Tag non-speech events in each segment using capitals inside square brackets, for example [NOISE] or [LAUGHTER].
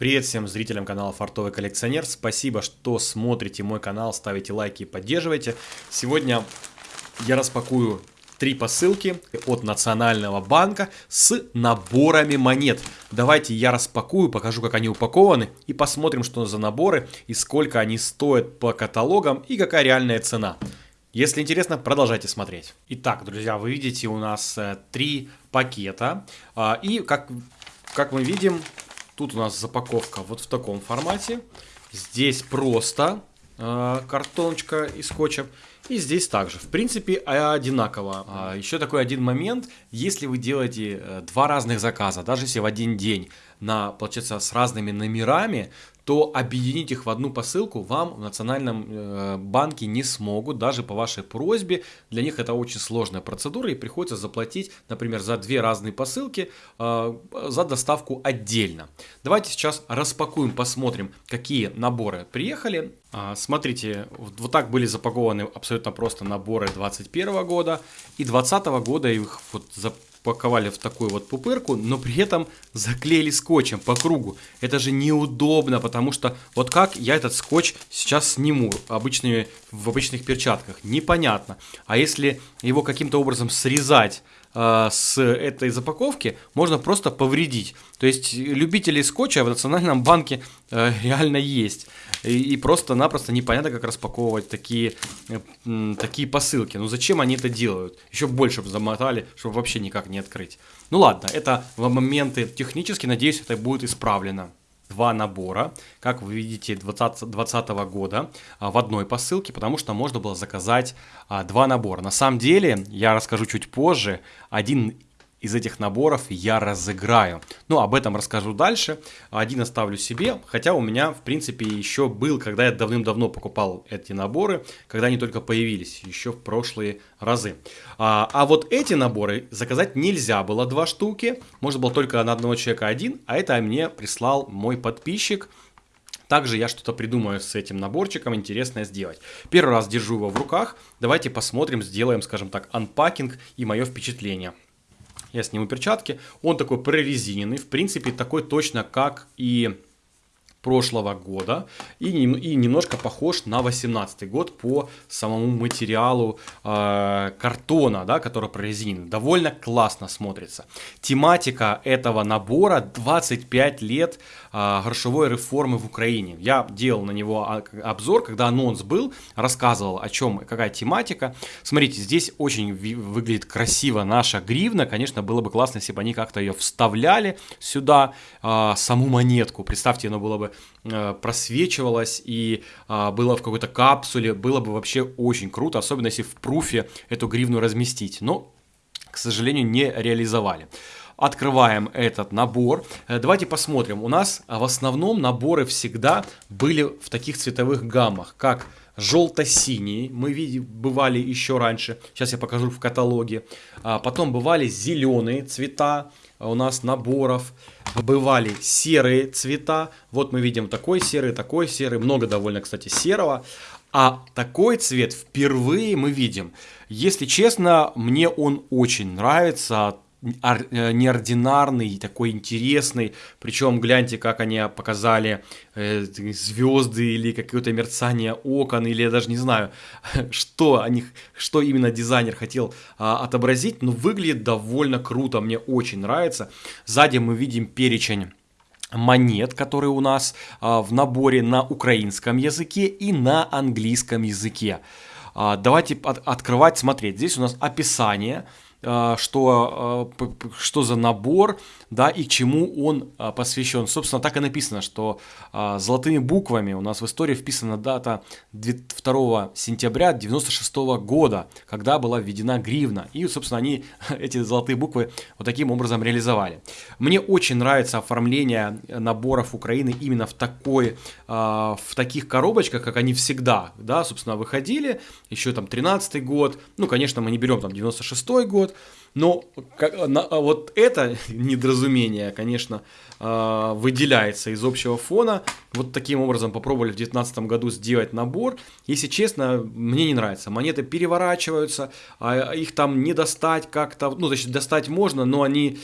Привет всем зрителям канала Фартовый коллекционер. Спасибо, что смотрите мой канал, ставите лайки и поддерживаете. Сегодня я распакую три посылки от Национального банка с наборами монет. Давайте я распакую, покажу, как они упакованы и посмотрим, что за наборы и сколько они стоят по каталогам и какая реальная цена. Если интересно, продолжайте смотреть. Итак, друзья, вы видите у нас э, три пакета. А, и как, как мы видим, Тут у нас запаковка вот в таком формате. Здесь просто э, картоночка и скотча. И здесь также. В принципе, одинаково. А, еще такой один момент. Если вы делаете э, два разных заказа, даже если в один день, на, получается, с разными номерами, то объединить их в одну посылку вам в Национальном э, банке не смогут, даже по вашей просьбе. Для них это очень сложная процедура и приходится заплатить, например, за две разные посылки э, за доставку отдельно. Давайте сейчас распакуем, посмотрим, какие наборы приехали. А, смотрите, вот так были запакованы абсолютно просто наборы 2021 года и 2020 года их вот запаковали в такую вот пупырку, но при этом заклеили скотчем по кругу. Это же неудобно, потому что вот как я этот скотч сейчас сниму обычными, в обычных перчатках, непонятно. А если его каким-то образом срезать с этой запаковки, можно просто повредить. То есть любителей скотча в Национальном банке э, реально есть. И, просто-напросто непонятно, как распаковывать такие, э, такие посылки. Ну зачем они это делают? Еще больше замотали, чтобы вообще никак не открыть. Ну ладно, это моменты технически, надеюсь, это будет исправлено два набора, как вы видите, 2020 года а, в одной посылке, потому что можно было заказать а, два набора. На самом деле, я расскажу чуть позже, один из этих наборов я разыграю. Ну, об этом расскажу дальше. Один оставлю себе, хотя у меня, в принципе, еще был, когда я давным-давно покупал эти наборы, когда они только появились, еще в прошлые разы. А, а вот эти наборы заказать нельзя было два штуки, можно было только на одного человека один, а это мне прислал мой подписчик, также я что-то придумаю с этим наборчиком интересное сделать. Первый раз держу его в руках. Давайте посмотрим, сделаем, скажем так, анпакинг и мое впечатление. Я сниму перчатки. Он такой прорезиненный, в принципе, такой точно, как и прошлого года и, и немножко похож на 18 год по самому материалу э, картона, да, который прорезинен. Довольно классно смотрится. Тематика этого набора 25 лет э, грошевой реформы в Украине. Я делал на него обзор, когда анонс был, рассказывал о чем, какая тематика. Смотрите, здесь очень выглядит красиво наша гривна. Конечно, было бы классно, если бы они как-то ее вставляли сюда, э, саму монетку. Представьте, оно было бы э, просвечивалось и э, было в какой-то капсуле, было бы вообще очень круто, особенно если в пруфе эту гривну разместить. Но, к сожалению, не реализовали открываем этот набор. Э, давайте посмотрим. У нас в основном наборы всегда были в таких цветовых гаммах, как желто-синий, мы видели, бывали еще раньше, сейчас я покажу в каталоге. А потом бывали зеленые цвета у нас наборов, бывали серые цвета. Вот мы видим такой серый, такой серый, много довольно, кстати, серого. А такой цвет впервые мы видим. Если честно, мне он очень нравится неординарный, такой интересный. Причем гляньте, как они показали э, звезды или какое-то мерцание окон, или я даже не знаю, [LAUGHS] что, они, что именно дизайнер хотел а, отобразить, но выглядит довольно круто, мне очень нравится. Сзади мы видим перечень монет, которые у нас а, в наборе на украинском языке и на английском языке. А, давайте от, открывать, смотреть. Здесь у нас описание, что, а, что за набор, да, и чему он а, посвящен. Собственно, так и написано, что золотыми буквами у нас в истории вписана дата 2 сентября 96 года, когда была введена гривна. И, собственно, они [LAUGHS] эти золотые буквы вот таким образом реализовали. Мне очень нравится оформление наборов Украины именно в такой, в таких коробочках, как они всегда, да, собственно, выходили, еще там 13 год, ну, конечно, мы не берем там 96 год, год. Но как, на, вот это [LAUGHS] недоразумение, конечно, э, выделяется из общего фона. Вот таким образом попробовали в 2019 году сделать набор. Если честно, мне не нравится. Монеты переворачиваются, а их там не достать как-то. Ну, значит, достать можно, но они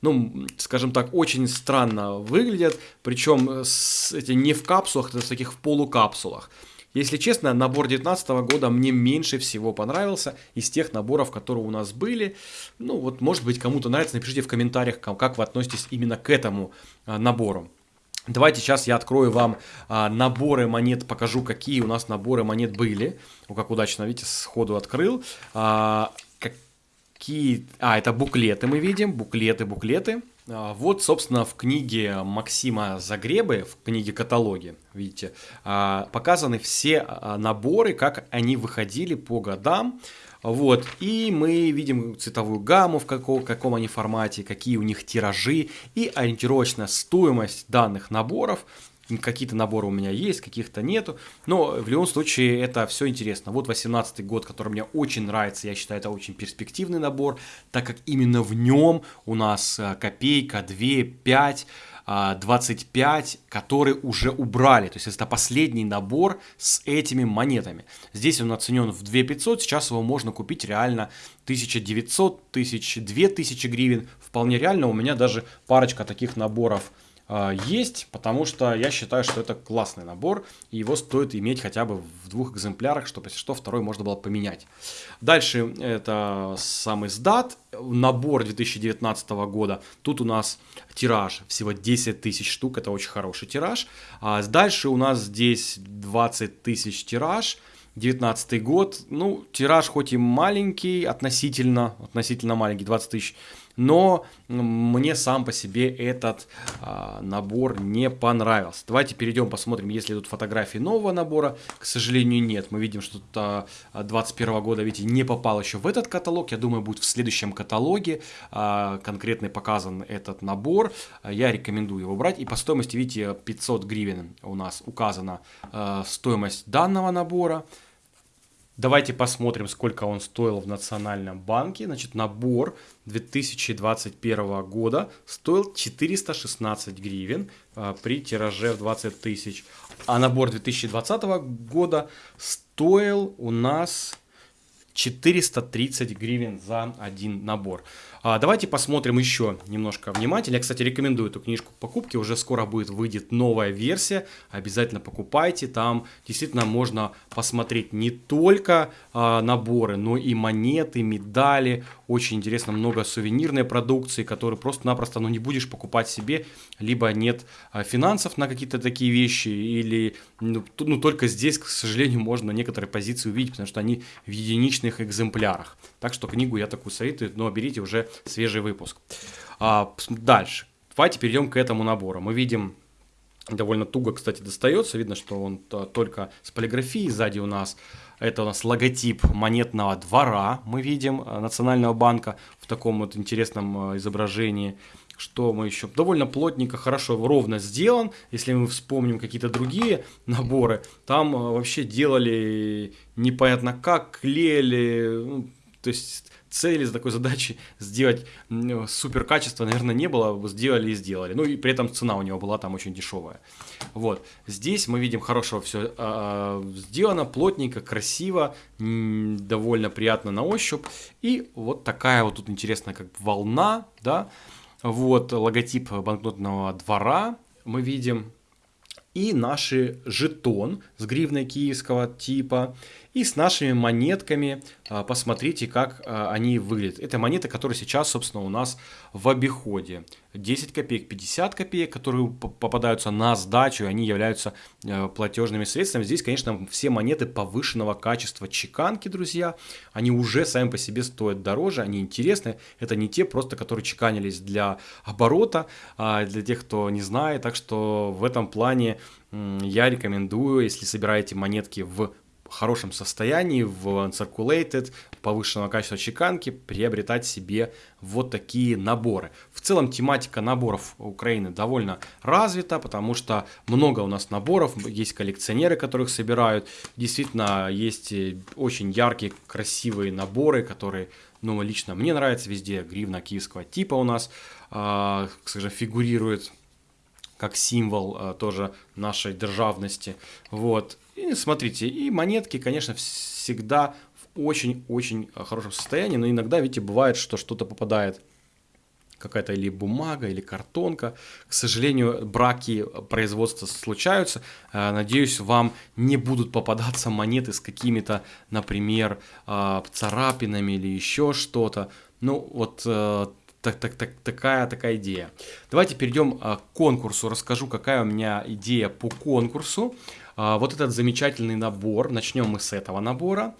ну, скажем так, очень странно выглядят, причем эти не в капсулах, это в таких полукапсулах. Если честно, набор 2019 года мне меньше всего понравился из тех наборов, которые у нас были. Ну вот, может быть, кому-то нравится, напишите в комментариях, как вы относитесь именно к этому а, набору. Давайте сейчас я открою вам а, наборы монет, покажу, какие у нас наборы монет были. Ну, как удачно, видите, сходу открыл. А, какие... А, это буклеты мы видим, буклеты, буклеты. А, вот, собственно, в книге Максима Загребы, в книге каталоге, видите, а, показаны все а, наборы, как они выходили по годам. Вот, и мы видим цветовую гамму, в каком, каком они формате, какие у них тиражи и ориентировочная стоимость данных наборов какие-то наборы у меня есть, каких-то нету, но в любом случае это все интересно. Вот 18 год, который мне очень нравится, я считаю, это очень перспективный набор, так как именно в нем у нас э, копейка, 2, 5, 25, которые уже убрали. То есть это последний набор с этими монетами. Здесь он оценен в 2500, сейчас его можно купить реально 1900, 1000, 2000 гривен. Вполне реально, у меня даже парочка таких наборов есть, потому что я считаю, что это классный набор, и его стоит иметь хотя бы в двух экземплярах, чтобы, если что, второй можно было поменять. Дальше это самый сдат, набор 2019 года. Тут у нас тираж всего 10 тысяч штук, это очень хороший тираж. А дальше у нас здесь 20 тысяч тираж, 19 год, ну, тираж хоть и маленький, относительно, относительно маленький, 20 тысяч, но мне сам по себе этот а, набор не понравился. Давайте перейдем, посмотрим, есть ли тут фотографии нового набора. К сожалению, нет. Мы видим, что а, 21 года, видите, не попал еще в этот каталог. Я думаю, будет в следующем каталоге а, конкретно показан этот набор. Я рекомендую его брать. И по стоимости, видите, 500 гривен у нас указана а, стоимость данного набора. Давайте посмотрим, сколько он стоил в Национальном банке. Значит, набор 2021 года стоил 416 гривен а, при тираже в 20 тысяч. А набор 2020 года стоил у нас 430 гривен за один набор. А, давайте посмотрим еще немножко внимательнее. Я, кстати, рекомендую эту книжку к покупке. Уже скоро будет выйдет новая версия. Обязательно покупайте. Там действительно можно посмотреть не только а, наборы, но и монеты, медали. Очень интересно, много сувенирной продукции, которую просто-напросто ну, не будешь покупать себе. Либо нет а, финансов на какие-то такие вещи, или ну, ну, только здесь, к сожалению, можно некоторые позиции увидеть, потому что они в единичных экземплярах. Так что книгу я такую советую, но берите уже свежий выпуск. А, дальше. Давайте перейдем к этому набору. Мы видим довольно туго, кстати, достается. Видно, что он только с полиграфией. Сзади у нас это у нас логотип монетного двора. Мы видим э, Национального банка в таком вот интересном э, изображении. Что мы еще? Довольно плотненько, хорошо, ровно сделан. Если мы вспомним какие-то другие наборы, там э, вообще делали непонятно как, клеили, ну, то есть цели за такой задачей сделать супер качество, наверное, не было, сделали и сделали. Ну и при этом цена у него была там очень дешевая. Вот. Здесь мы видим хорошо все э, а, сделано, плотненько, красиво, довольно приятно на ощупь. И вот такая вот тут интересная как волна, да. Вот логотип банкнотного двора мы видим. И наши жетон с гривной киевского типа и с нашими монетками. А, посмотрите, как а, они выглядят. Это монеты, которые сейчас, собственно, у нас в обиходе. 10 копеек, 50 копеек, которые попадаются на сдачу, они являются а, платежными средствами. Здесь, конечно, все монеты повышенного качества чеканки, друзья. Они уже сами по себе стоят дороже, они интересны. Это не те просто, которые чеканились для оборота, для тех, кто не знает. Так что в этом плане я рекомендую, если собираете монетки в хорошем состоянии, в uncirculated, повышенного качества чеканки, приобретать себе вот такие наборы. В целом тематика наборов Украины довольно развита, потому что много у нас наборов, есть коллекционеры, которых собирают. Действительно, есть очень яркие, красивые наборы, которые, ну, лично мне нравятся везде. Гривна киевского типа у нас, э, скажем, фигурирует как символ э, тоже нашей державности. Вот. И смотрите, и монетки, конечно, всегда в очень-очень хорошем состоянии, но иногда, видите, бывает, что что-то попадает какая-то или бумага, или картонка. К сожалению, браки производства случаются. Э, надеюсь, вам не будут попадаться монеты с какими-то, например, э, царапинами или еще что-то. Ну, вот э, так, так, так, такая, такая идея. Давайте перейдем к конкурсу. Расскажу, какая у меня идея по конкурсу. Вот этот замечательный набор. Начнем мы с этого набора.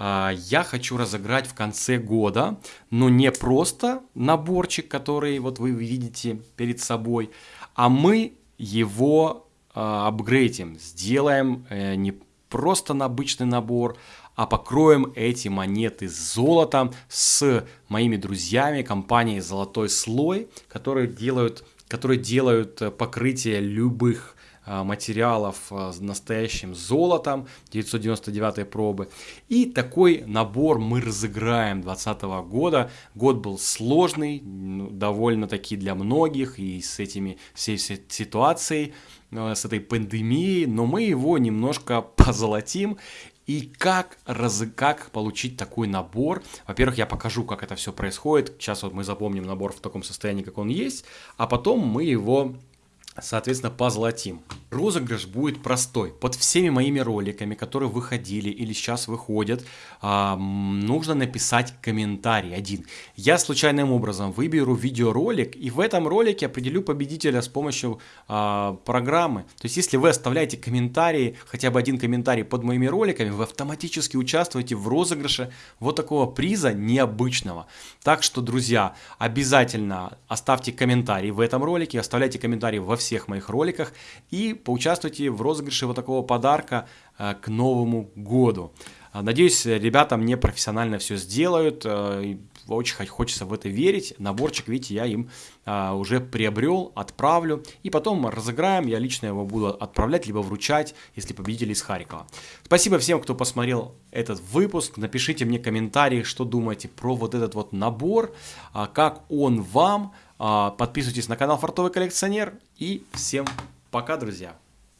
А, я хочу разыграть в конце года, но не просто наборчик, который вот вы видите перед собой, а мы его а, апгрейдим, сделаем э, не просто на обычный набор, а покроем эти монеты золотом с моими друзьями компанией «Золотой слой», которые делают, которые делают э, покрытие любых а, материалов а, с настоящим золотом 999 пробы. И такой набор мы разыграем 2020 года. Год был сложный, ну, довольно-таки для многих и с этими всей, ситуацией, с этой пандемией, но мы его немножко позолотим и как, раз, как получить такой набор. Во-первых, я покажу, как это все происходит. Сейчас вот мы запомним набор в таком состоянии, как он есть, а потом мы его соответственно, позолотим. Розыгрыш будет простой. Под всеми моими роликами, которые выходили или сейчас выходят, нужно написать комментарий один. Я случайным образом выберу видеоролик и в этом ролике определю победителя с помощью а, программы. То есть, если вы оставляете комментарии, хотя бы один комментарий под моими роликами, вы автоматически участвуете в розыгрыше вот такого приза необычного. Так что, друзья, обязательно оставьте комментарий в этом ролике, оставляйте комментарии во всех всех моих роликах и поучаствуйте в розыгрыше вот такого подарка э, к Новому году. Э, надеюсь, ребята мне профессионально все сделают. Э, очень хочется в это верить. Наборчик, видите, я им уже приобрел, отправлю. И потом разыграем. Я лично его буду отправлять, либо вручать, если победители из Харькова. Спасибо всем, кто посмотрел этот выпуск. Напишите мне комментарии, что думаете про вот этот вот набор, как он вам. А, подписывайтесь на канал Фартовый коллекционер и всем пока, друзья!